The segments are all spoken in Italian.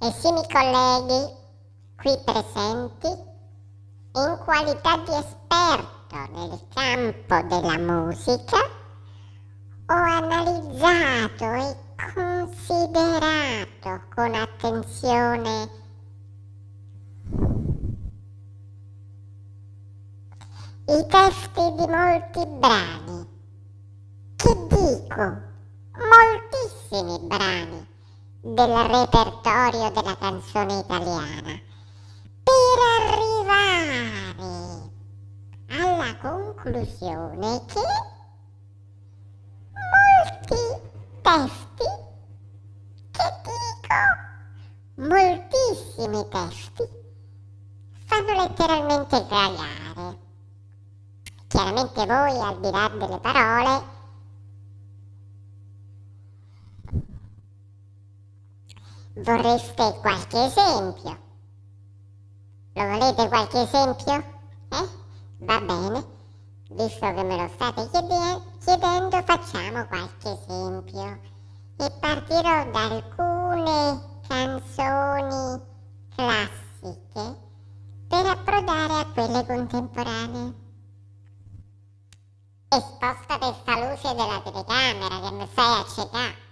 Esimi colleghi qui presenti, in qualità di esperto nel campo della musica, ho analizzato e considerato con attenzione i testi di molti brani, che dico, moltissimi brani del repertorio della canzone italiana per arrivare alla conclusione che molti testi, che dico, moltissimi testi, fanno letteralmente cagare. Chiaramente voi, al di là delle parole, Vorreste qualche esempio? Lo volete qualche esempio? Eh? Va bene. Visto che me lo state chiedendo, facciamo qualche esempio. E partirò da alcune canzoni classiche per approdare a quelle contemporanee. E sposta questa luce della telecamera che mi stai accecando.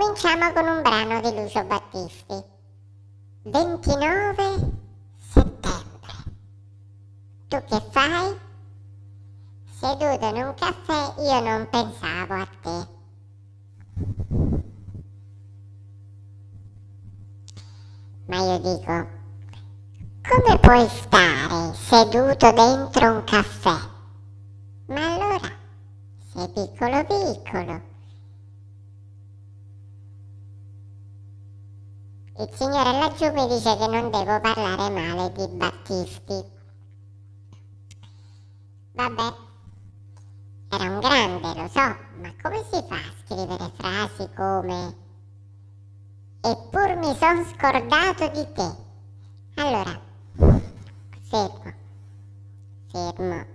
Cominciamo con un brano di Lucio Battisti. 29 settembre. Tu che fai? Seduto in un caffè io non pensavo a te. Ma io dico, come puoi stare seduto dentro un caffè? Ma allora, sei piccolo piccolo Il signore laggiù mi dice che non devo parlare male di Battisti. Vabbè, era un grande, lo so, ma come si fa a scrivere frasi come Eppur mi son scordato di te? Allora, fermo, fermo.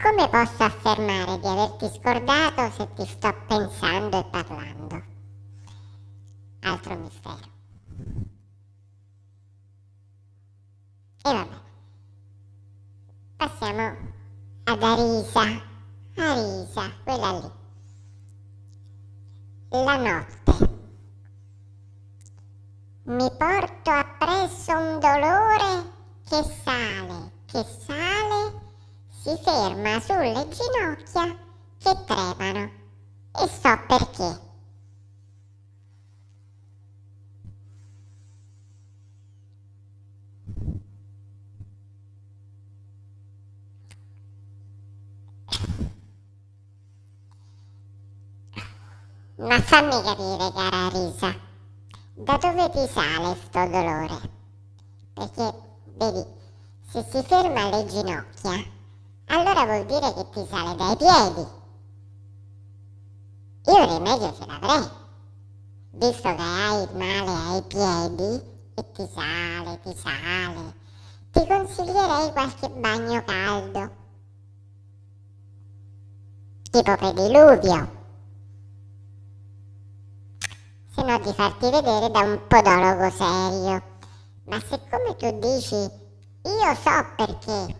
Come posso affermare di averti scordato se ti sto pensando e parlando? Altro mistero. E vabbè. Passiamo ad Arisa. Arisa, quella lì. La notte. Mi porto appresso un dolore che sale, che sale, si ferma sulle ginocchia che tremano. E so perché. Ma fammi capire, cara Risa, da dove ti sale sto dolore? Perché, vedi, se si ferma alle ginocchia, allora vuol dire che ti sale dai piedi. Io un rimedio ce l'avrei, visto che hai il male ai piedi e ti sale, ti sale, ti consiglierei qualche bagno caldo, tipo pediluvio se no di farti vedere da un podologo serio. Ma siccome tu dici io so perché,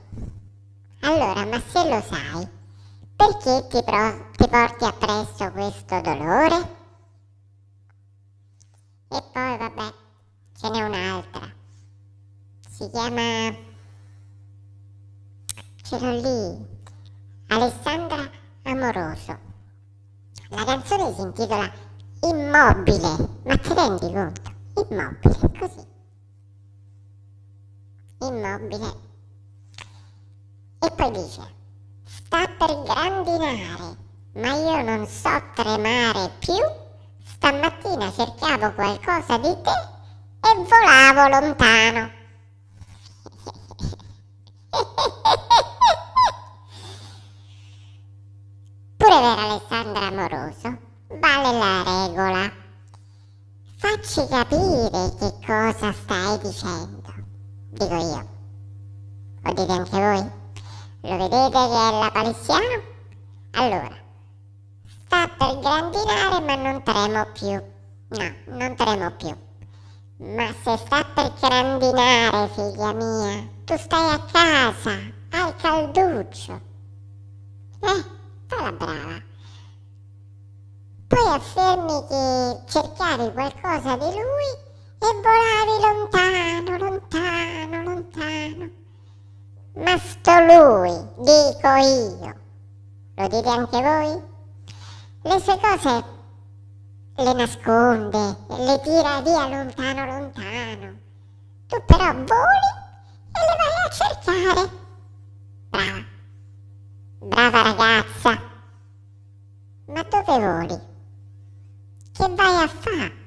allora ma se lo sai, perché ti, pro- ti porti appresso questo dolore? E poi vabbè, ce n'è un'altra. Si chiama... ce l'ho lì. Alessandra Amoroso. La canzone si intitola immobile, ma ti rendi conto? Immobile, così. Immobile. E poi dice, sta per grandinare, ma io non so tremare più. Stamattina cercavo qualcosa di te e volavo lontano. Pure per Alessandra Amoroso vale la regola. Facci capire che cosa stai dicendo. Dico io. Lo dite anche voi? Lo vedete che è la palissiano? Allora, sta per grandinare ma non tremo più. No, non tremo più. Ma se sta per grandinare, figlia mia, tu stai a casa, al calduccio. Eh, fa la brava. Poi affermi che cercavi qualcosa di lui e volavi lontano, lontano, lontano. Ma sto lui, dico io. Lo dite anche voi? Le sue cose le nasconde, le tira via lontano, lontano. Tu però voli e le vai a cercare. Brava, brava ragazza. Ma dove voli? Che vai a fare?